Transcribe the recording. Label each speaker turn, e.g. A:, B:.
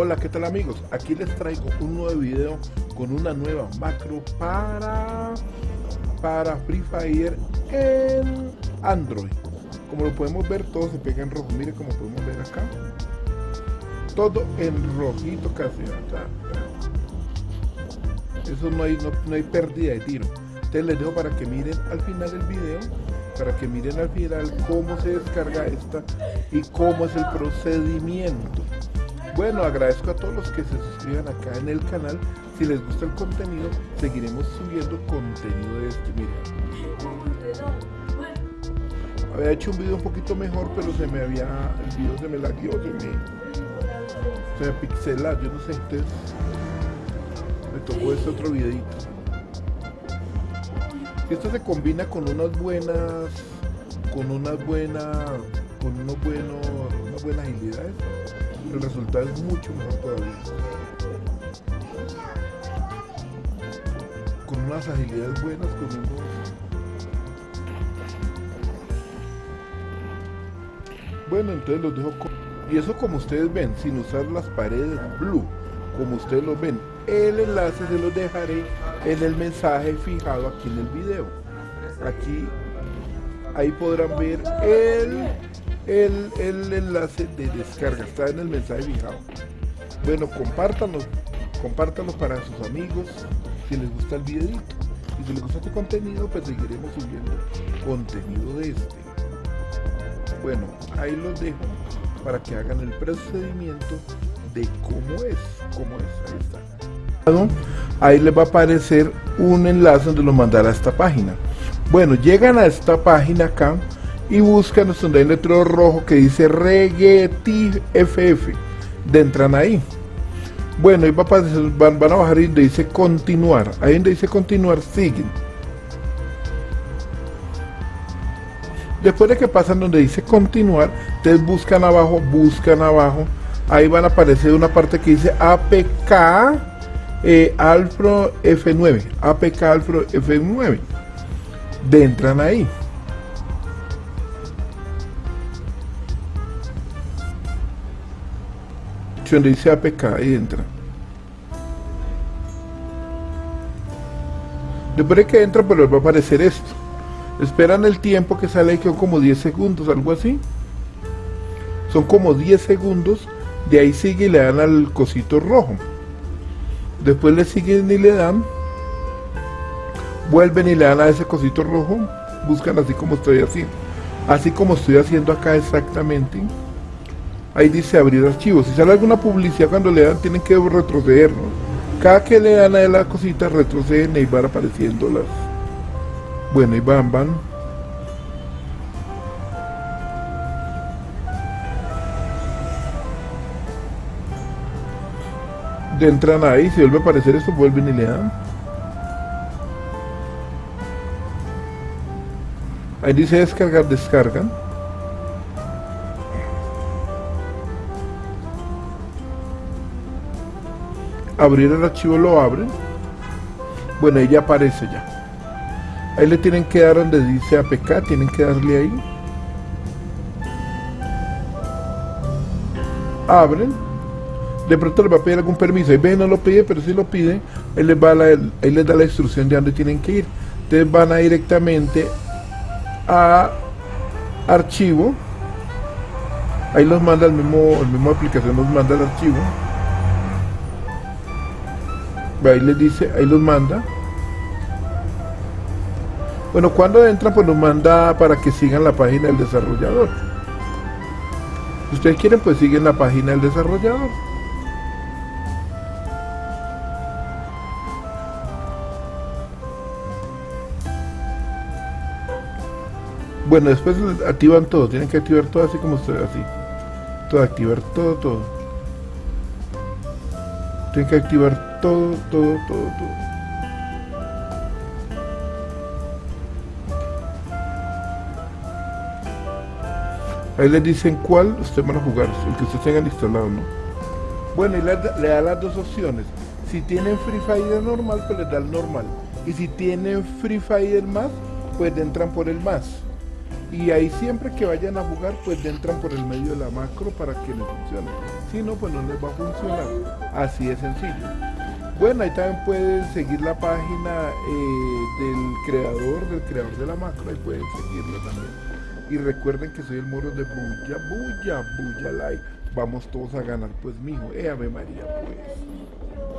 A: Hola, ¿qué tal amigos? Aquí les traigo un nuevo video con una nueva macro para, para Free Fire en Android. Como lo podemos ver, todo se pega en rojo. Mire como podemos ver acá. Todo en rojito casi. Eso no hay, no, no hay pérdida de tiro. Entonces les dejo para que miren al final del video para que miren al final cómo se descarga esta y cómo es el procedimiento. Bueno, agradezco a todos los que se suscriban acá en el canal. Si les gusta el contenido, seguiremos subiendo contenido de este. Miren. Había hecho un video un poquito mejor, pero se me había. El video se me lagueó, se me. Se me pixela, yo no sé, entonces. Me tocó este otro videito. Esto se combina con unas buenas. Con unas buenas. Con unos buenos. Unas buenas agilidades el resultado es mucho mejor todavía. Con unas agilidades buenas, con unos... Bueno, entonces los dejo. Y eso como ustedes ven, sin usar las paredes blue, como ustedes lo ven. El enlace se los dejaré en el mensaje fijado aquí en el video. Aquí, ahí podrán ver el el, enlace de descarga, está en el mensaje fijado. Bueno, compártanlo, compártanlo para sus amigos si les gusta el videito. Y si les gusta este contenido, pues seguiremos subiendo contenido de este. Bueno, ahí los dejo para que hagan el procedimiento de cómo es, cómo es, ahí está. Ahí les va a aparecer un enlace donde lo mandará a esta página. Bueno, llegan a esta página acá y buscan donde hay un letrero rojo que dice Reggaetive FF. Entran ahí. Bueno, y van, van a bajar y donde dice continuar. Ahí donde dice continuar, siguen. Después de que pasan donde dice continuar, ustedes buscan abajo, buscan abajo. Ahí van a aparecer una parte que dice APK eh, Alfro F9. APK Alfro F9. De entran ahí. Donde dice APK y entra. Después de que entra, les va a aparecer esto. Esperan el tiempo que sale ahí, que son como 10 segundos, algo así. Son como 10 segundos. De ahí sigue y le dan al cosito rojo. Después le siguen y le dan. Vuelven y le dan a ese cosito rojo. Buscan así como estoy haciendo. Así como estoy haciendo acá exactamente ahí dice abrir archivos. Si sale alguna publicidad cuando le dan, tienen que retroceder, Cada que le dan a la cosita, retroceden y van apareciendo las... Bueno, y van, van. Entran ahí, si vuelve a aparecer esto, vuelven y le dan. Ahí dice descargar, descargan. Abrir el archivo lo abre. Bueno ahí ya aparece ya. Ahí le tienen que dar donde dice apk tienen que darle ahí. Abren. De pronto les va a pedir algún permiso. Ahí ven no lo pide pero si lo pide. Ahí les, va ahí les da la instrucción de dónde tienen que ir. Ustedes van a directamente a archivo. Ahí los manda el mismo el mismo aplicación nos manda el archivo ahí les dice, ahí los manda. Bueno, cuando entran, pues nos manda para que sigan la página del desarrollador. Si ustedes quieren, pues siguen la página del desarrollador. Bueno, después activan todo, tienen que activar todo así como ustedes, así. Todo, activar todo, todo. Tienen que activar todo, todo, todo, todo. Ahí les dicen cuál ustedes van a jugar, el que ustedes tengan instalado, ¿no? Bueno, y le, da las dos opciones. Si tienen Free Fire normal, pues les da el normal. Y si tienen Free Fire más, pues entran por el más. y ahí siempre que vayan a jugar pues entran por el medio de la macro para que les funcione si no pues no les va a funcionar así de sencillo bueno ahí también pueden seguir la página eh, del creador del creador de la macro ahí pueden seguirlo también y recuerden que soy el moro de Bulla, Bulla, Bulla Like. Vamos todos a ganar, pues, mijo. Eh, Ave María, pues.